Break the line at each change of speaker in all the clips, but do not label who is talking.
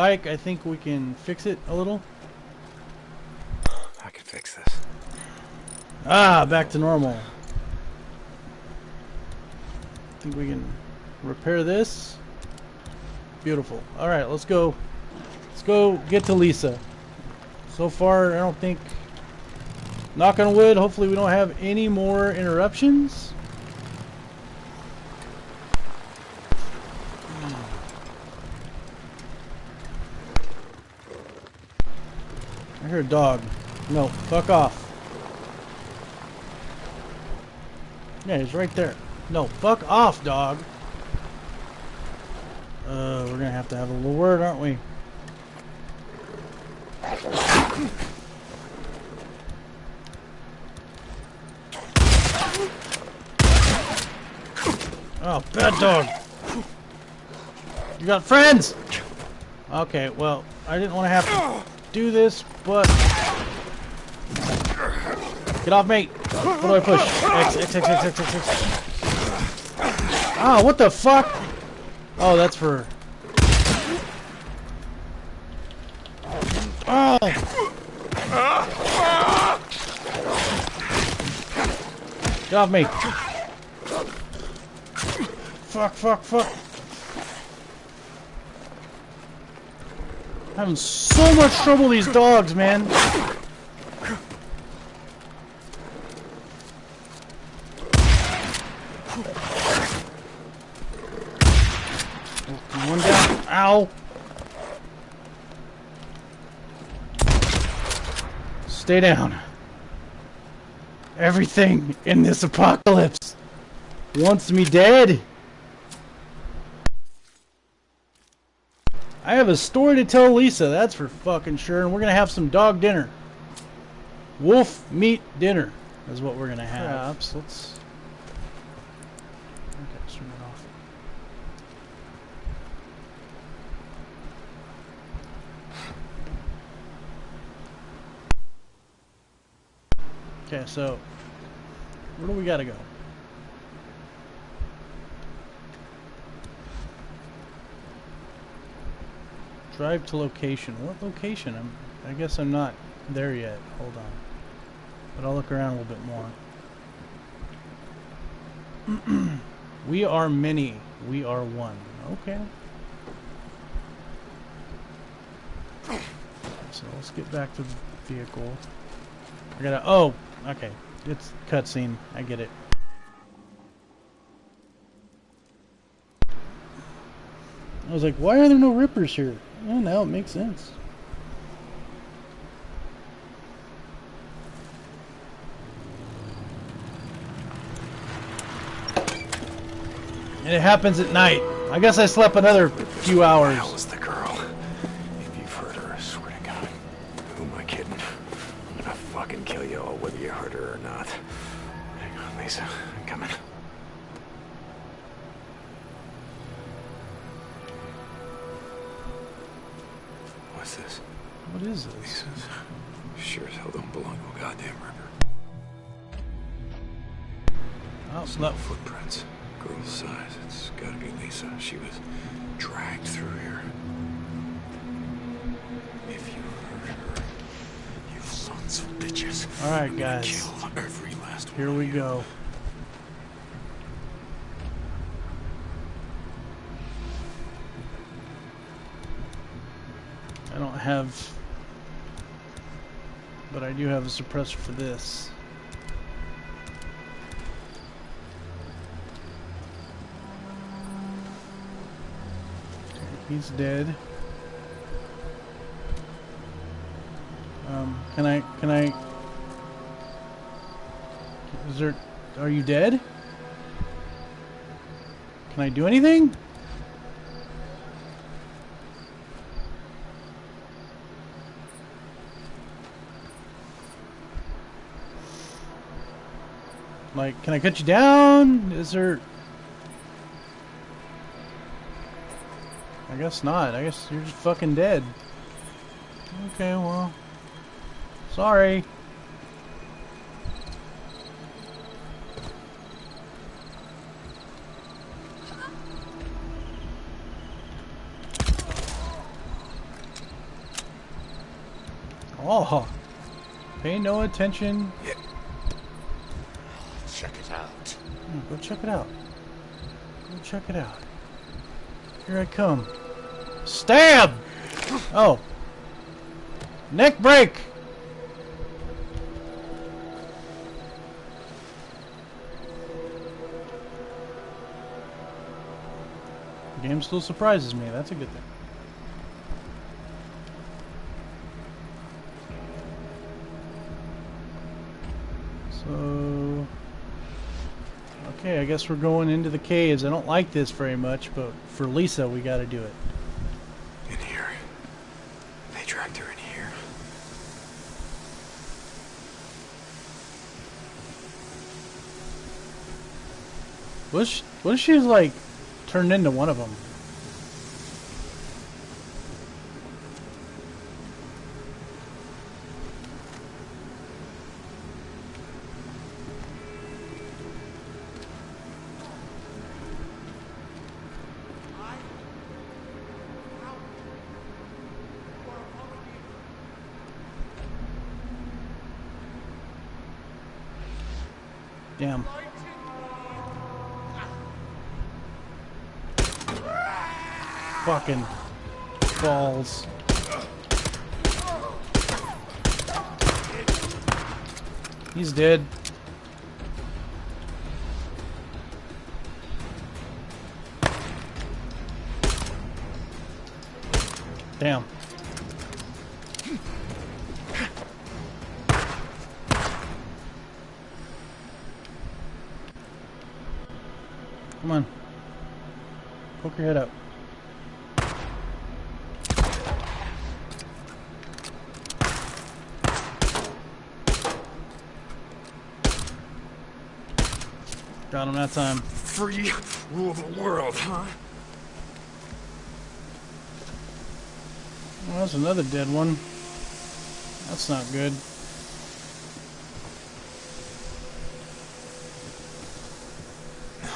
Bike. I think we can fix it a little.
I can fix this.
Ah, back to normal. I think we can repair this. Beautiful. All right, let's go. Let's go get to Lisa. So far, I don't think. Knock on wood. Hopefully, we don't have any more interruptions. Hear a dog. No, fuck off. Yeah, he's right there. No, fuck off, dog. Uh, we're gonna have to have a little word, aren't we? Oh, bad dog. You got friends? Okay, well, I didn't want to have to do this, but... Get off me! What do I push? X, X, X, X, X, X, X. Ah, what the fuck? Oh, that's for... Oh! Get off me! Fuck, fuck, fuck! I'm having so much trouble these dogs, man! One down. Ow! Stay down. Everything in this apocalypse wants me dead. Have a story to tell Lisa, that's for fucking sure, and we're gonna have some dog dinner. Wolf meat dinner is what we're gonna have.
Perhaps. Let's. Okay, turn it off.
Okay, so where do we gotta go? Drive to location. What location? I'm, I guess I'm not there yet. Hold on. But I'll look around a little bit more. we are many. We are one. Okay. So let's get back to the vehicle. I gotta. Oh, okay. It's cutscene. I get it. I was like, why are there no rippers here? Oh, now it makes sense. And it happens at night. I guess I slept another few hours.
Gotta. She was dragged through here. If you hurt her, you sons of bitches.
All right, guys.
Kill every last one.
Here we go. I don't have, but I do have a suppressor for this. He's dead. Um, can I, can I, is there, are you dead? Can I do anything? Like, can I cut you down? Is there... guess not. I guess you're just fucking dead. Okay, well... Sorry. Oh, pay no attention.
Yeah.
Check it out.
Hmm, Go check it out. Go check it out. Here I come. Stab! Oh. Neck break! The game still surprises me. That's a good thing. So... Okay, I guess we're going into the caves. I don't like this very much, but for Lisa, we gotta do it.
In here. They dragged her in here.
What if she, what if she's like turned into one of them? Damn. Fucking balls. He's dead. Damn. Come on. Poke your head up. Got him that time.
Free rule the world, huh?
Well, that's another dead one. That's not good.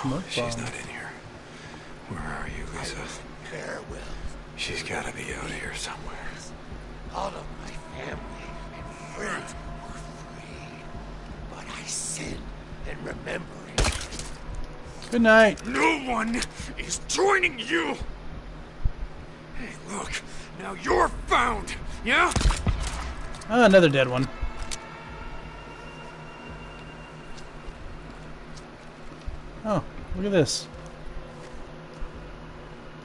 Smoke
She's not in here. Where are you, Lisa?
There will.
She's gotta be out here somewhere.
All of my family and friends were free. But I sinned and remembering.
Good night.
No one is joining you! Hey, look. Now you're found, yeah?
Ah, another dead one. Oh, look at this.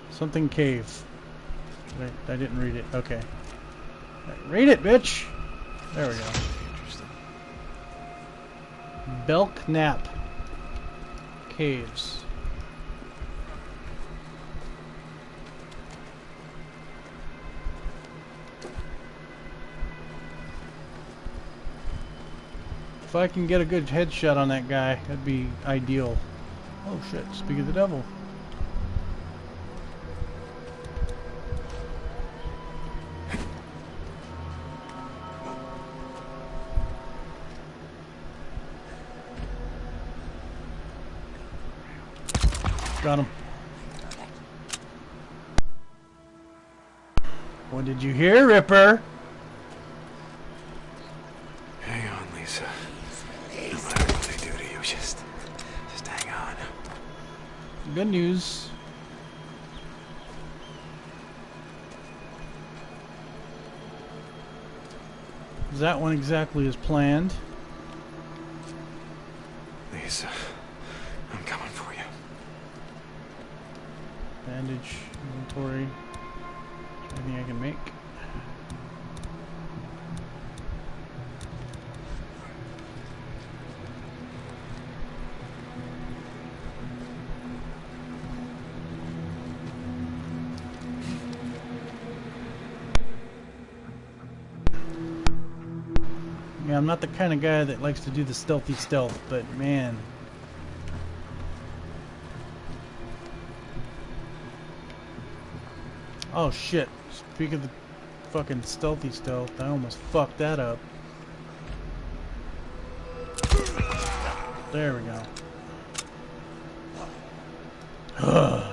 Something cave. I, I didn't read it. Okay. Right, read it, bitch! There we go.
Interesting.
Belknap Caves. If I can get a good headshot on that guy, that'd be ideal. Oh shit, speak of the devil. Got him. What did you hear, Ripper?
Hang on, Lisa. No matter what they do to you, just, just hang on.
Good news. Is that one exactly as planned. Yeah, I'm not the kind of guy that likes to do the stealthy stealth, but man, Oh shit. Speak of the fucking stealthy stealth, I almost fucked that up. There we go.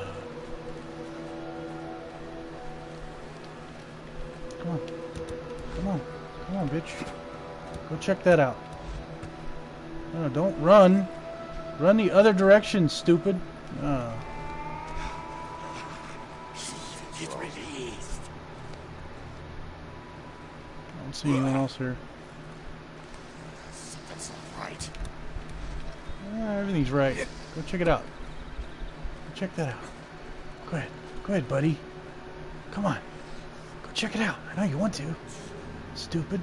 Go check that out. No, don't run. Run the other direction, stupid. Oh.
Get released.
I don't see anyone else here.
Something's not right.
Ah, everything's right. Go check it out. Go check that out. Go ahead. Go ahead, buddy. Come on. Go check it out. I know you want to. Stupid.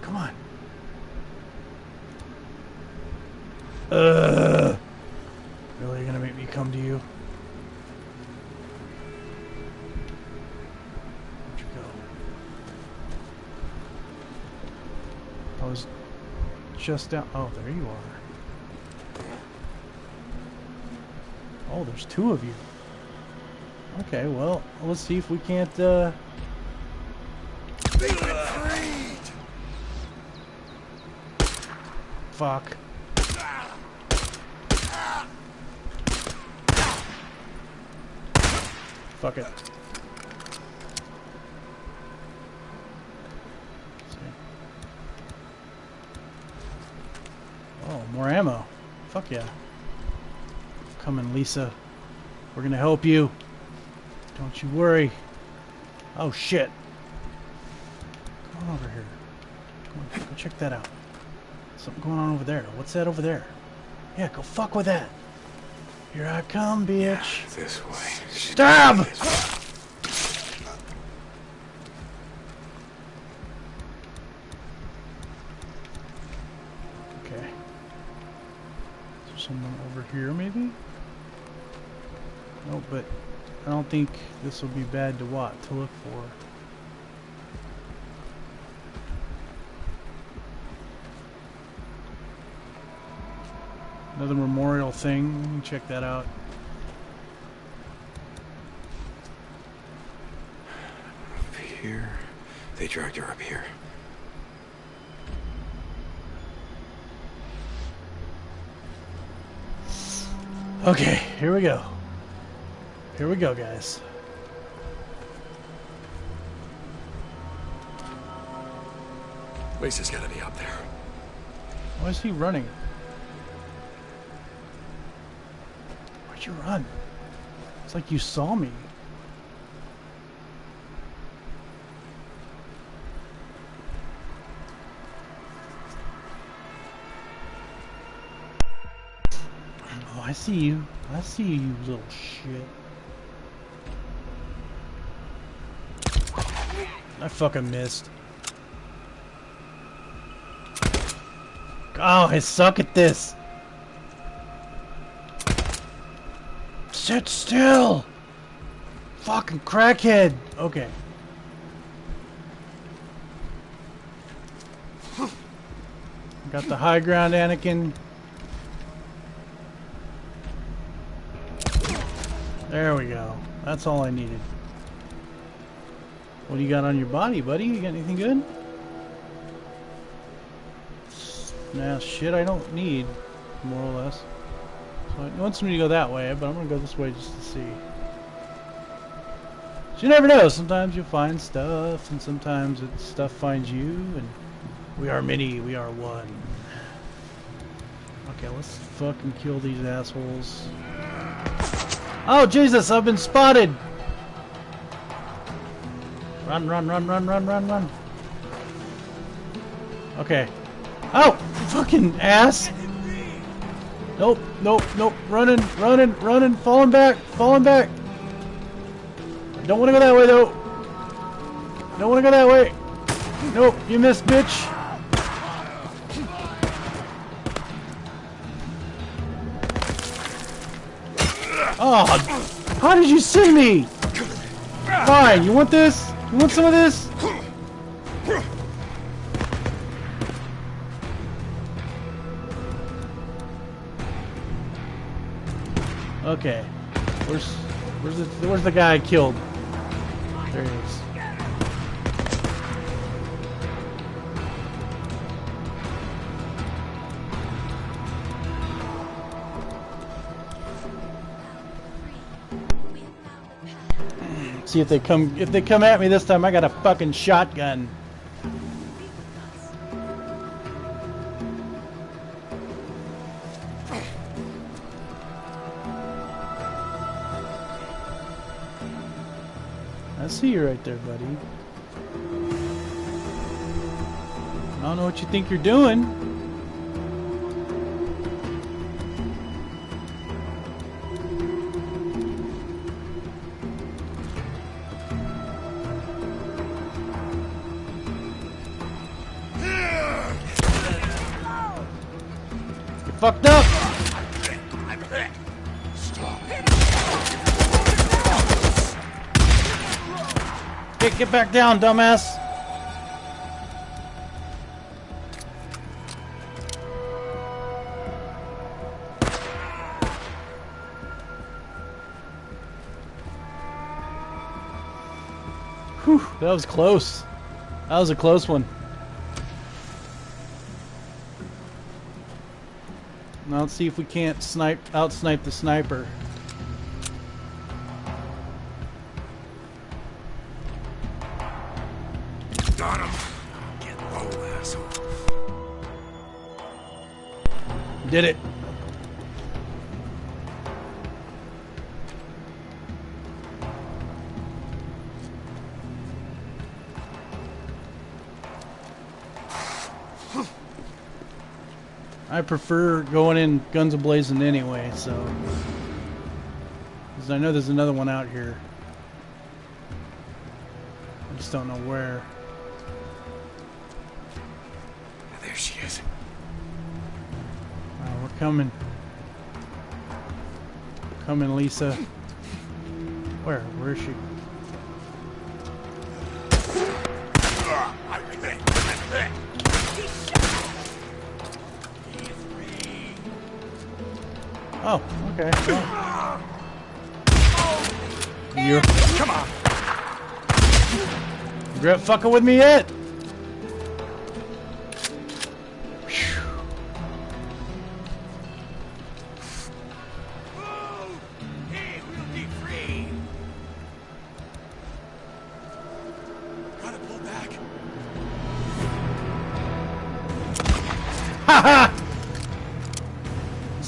Come on. Uh. Really, you're gonna make me come to you? Where'd you go? I was just down. Oh, there you are. Oh, there's two of you. Okay, well, let's see if we can't, uh... Fuck. Fuck it. Oh, more ammo. Fuck yeah. Coming, Lisa. We're gonna help you. Don't you worry. Oh shit. Come on over here. Come on, go check that out. Something going on over there. What's that over there? Yeah, go fuck with that. Here I come, bitch.
This way.
Stab! Okay. Someone over here, maybe? No, but I don't think this will be bad to what to look for. Another memorial thing. Let me check that out.
Up here. They dragged her up here.
Okay, here we go. Here we go, guys.
Lisa's gotta be up there.
Why is he running? Why'd you run? It's like you saw me. Oh, I see you. I see you, you little shit. I fucking missed. Oh, I suck at this. Sit still. Fucking crackhead. Okay. Got the high ground, Anakin. There we go. That's all I needed. What do you got on your body, buddy? You got anything good? Nah, shit I don't need, more or less. So it wants me to go that way, but I'm gonna go this way just to see. You never know, sometimes you'll find stuff, and sometimes stuff finds you, and we are many, we are one. Okay, let's fucking kill these assholes. Oh, Jesus, I've been spotted! Run, run, run, run, run, run, run. Okay. Oh, fucking ass! Nope, nope, nope. Running, running, running, falling back, falling back. Don't want to go that way though. Don't want to go that way. Nope, you missed, bitch. Oh, how did you see me? Fine, you want this? You want some of this? Okay. Where's where's the where's the guy I killed? There he is. See if they come if they come at me this time. I got a fucking shotgun. I see you right there, buddy. I don't know what you think you're doing. Back down, dumbass! Whew, that was close. That was a close one. Now let's see if we can't snipe out snipe the sniper. Did it. I prefer going in guns ablazing anyway, so. Because I know there's another one out here. I just don't know where. Coming. Coming, Lisa. Where? Where is she? Oh, okay. Well. You
Come on.
regret fucking with me yet?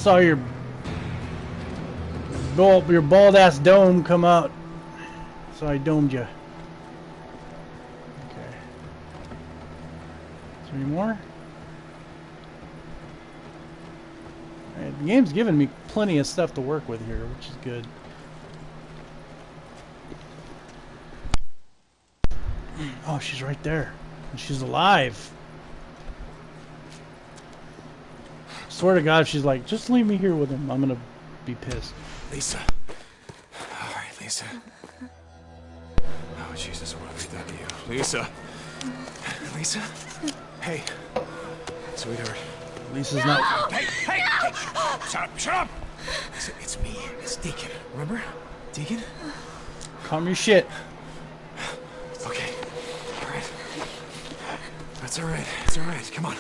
Saw your bald, your bald ass dome come out. So I domed you. Okay. Any more? Alright, the game's giving me plenty of stuff to work with here, which is good. Oh, she's right there. And she's alive. Swear to God, she's like, just leave me here with him, I'm gonna be pissed.
Lisa. All right, Lisa. Oh, Jesus, what have we done to you? Lisa. Lisa? Hey. Sweetheart.
Lisa's not.
Hey, hey, hey! Shut up, shut up! Lisa, it's me. It's Deacon. Remember? Deacon?
Calm your shit.
Okay. All right. That's all right. It's all right. Come on.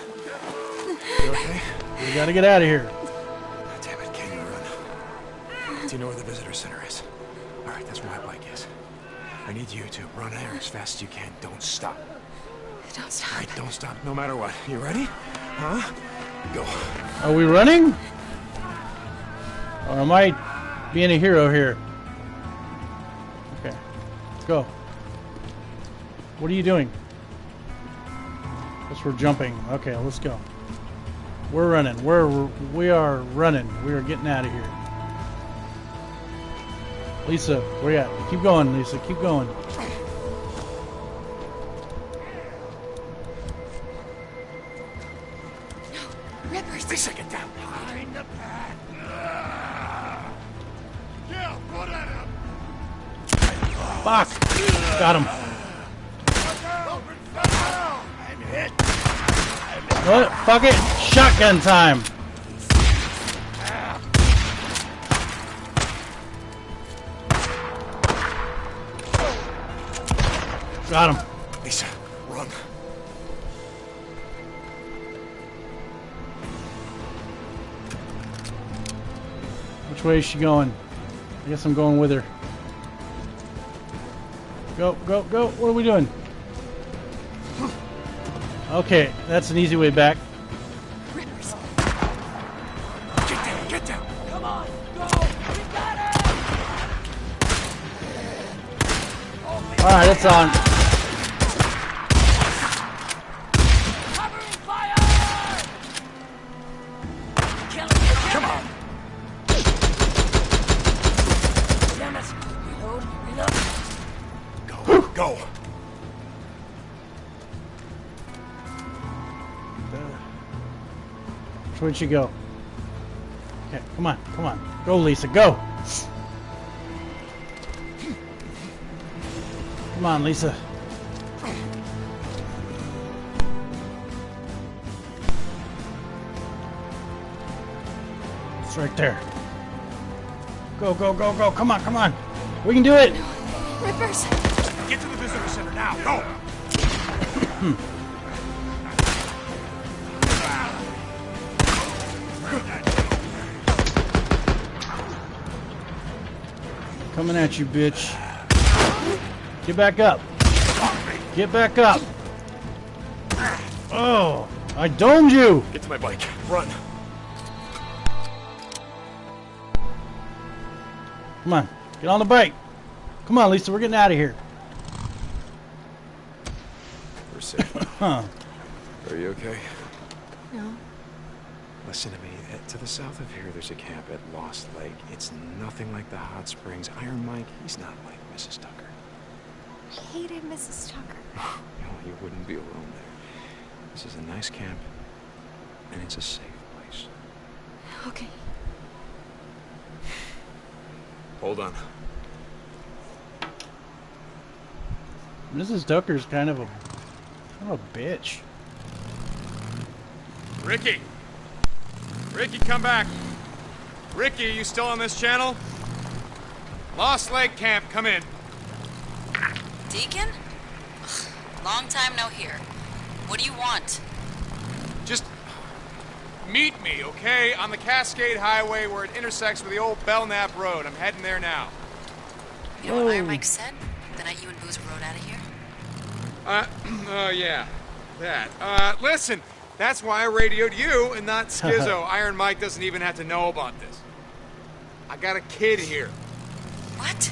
You okay?
We gotta get out of here.
Damn it, can you run? Do you know where the visitor center is? All right, that's where my bike is. I need you to run there as fast as you can. Don't stop.
Don't stop.
right, don't stop, no matter what. You ready? Huh? Go.
Are we running? Or am I being a hero here? Okay. Let's go. What are you doing? Guess we're jumping. Okay, let's go. We're running. We're we are running. We are getting out of here. Lisa, where you at? Keep going, Lisa. Keep going.
Rippers.
Lisa, get down.
Behind the pack. Yeah, put at him.
Fuck! Got him. What? Fuck it! Shotgun time! Got him.
Lisa, run.
Which way is she going? I guess I'm going with her. Go, go, go. What are we doing? Okay, that's an easy way back.
Rippers.
Get down, get down.
Come on. Go. We got it.
Alright, it's on. Which way she go? Okay, come on, come on. Go, Lisa, go! Come on, Lisa. It's right there. Go, go, go, go. Come on, come on. We can do it.
Rippers!
Get to the visitor center now. Go.
Coming at you, bitch. Get back up. Get back up. Oh, I domed you.
Get to my bike. Run.
Come on, get on the bike. Come on, Lisa, we're getting out of here.
We're safe.
Huh.
Are you okay?
No.
Listen to me. To the south of here, there's a camp at Lost Lake. It's nothing like the hot springs. Iron Mike, he's not like Mrs. Tucker.
I hated Mrs. Tucker.
You, know, you wouldn't be alone there. This is a nice camp, and it's a safe place.
Okay.
Hold on.
Mrs. Tucker's kind of a kind of a bitch.
Ricky! Ricky, come back! Ricky, you still on this channel? Lost Lake Camp, come in.
Deacon? Ugh, long time no hear. What do you want?
Just meet me, okay? On the Cascade Highway where it intersects with the old Belknap Road. I'm heading there now.
You know what Iron
Oh.
Mike said? The night you and Boozer rode out of here?
Uh, oh yeah, that. Uh, listen, that's why I radioed you and not Skizzo. Iron Mike doesn't even have to know about this. I got a kid here.
What?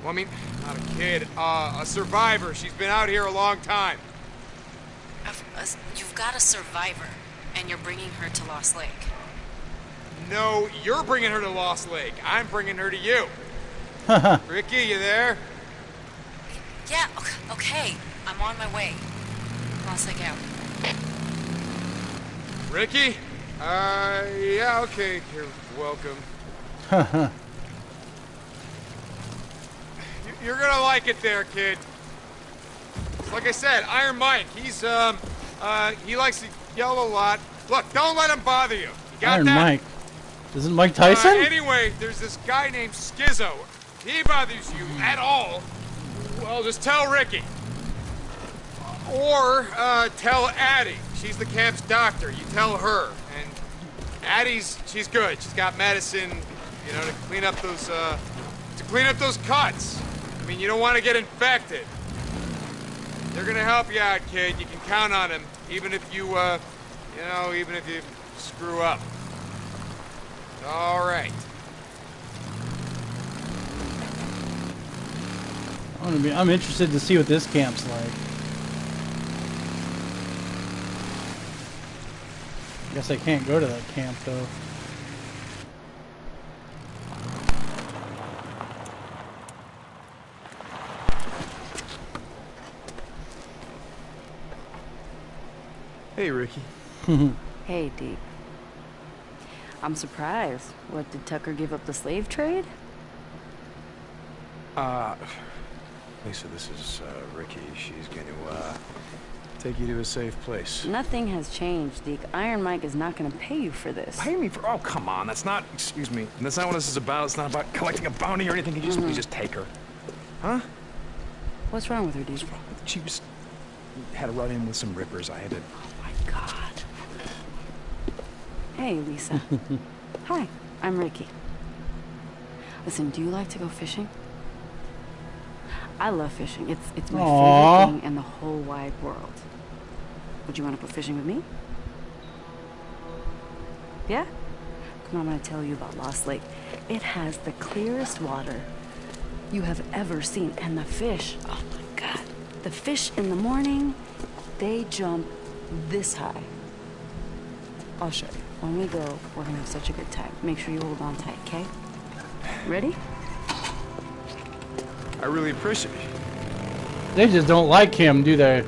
Well, I mean, not a kid, uh, a survivor. She's been out here a long time.
I've- uh, You've got a survivor, and you're bringing her to Lost Lake.
No, you're bringing her to Lost Lake. I'm bringing her to you. Ricky, you there?
Yeah, ok- okay. I'm on my way. Lost Lake out.
Ricky? Uh, yeah, okay. You're welcome. You- You're gonna like it there, kid. Like I said, Iron Mike, he's, um, uh, he likes to yell a lot. Look, don't let him bother you. You got
Iron
that?
Mike. Isn't Mike
Uh,
Tyson?
anyway, there's this guy named. If he bothers you at all, well, just tell Ricky. Or uh, tell Addie. She's the camp's doctor. You tell her. And Addie's, she's good. She's got medicine, you know, to clean up those, uh, to clean up those cuts. I mean, you don't want to get infected. They're gonna help you out, kid. You can count on them, even if you, uh, you know, even if you screw up. All right.
I'm, gonna be, I'm interested to see what this camp's like. Guess I can't go to that camp though.
Hey, Ricky.
Hey, Deke. I'm surprised. What, did Tucker give up the slave trade?
Uh, Lisa, this is uh, Ricky. She's going to uh, take you to a safe place.
Nothing has changed, Deke. Iron Mike is not gonna pay you for this.
Pay me for? Oh, come on. That's not. Excuse me. That's not what this is about. It's not about collecting a bounty or anything. Can you just please just take her? Huh?
What's wrong with her, Deke?
She just had a run-in with some rippers. I had to.
God. Hey, Lisa. Hi, I'm Ricky. Listen, do you like to go fishing? I love fishing. It's it's my
Aw.
favorite thing in the whole wide world. Would you want to go fishing with me? Yeah? Come on, I'm gonna tell you about Lost Lake. It has the clearest water you have ever seen. And the fish, oh my god. The fish in the morning, they jump this high. I'll show you. When we go, we're gonna have such a good time. Make sure you hold on tight, okay? Ready?
I really appreciate it.
They just don't like him, do they?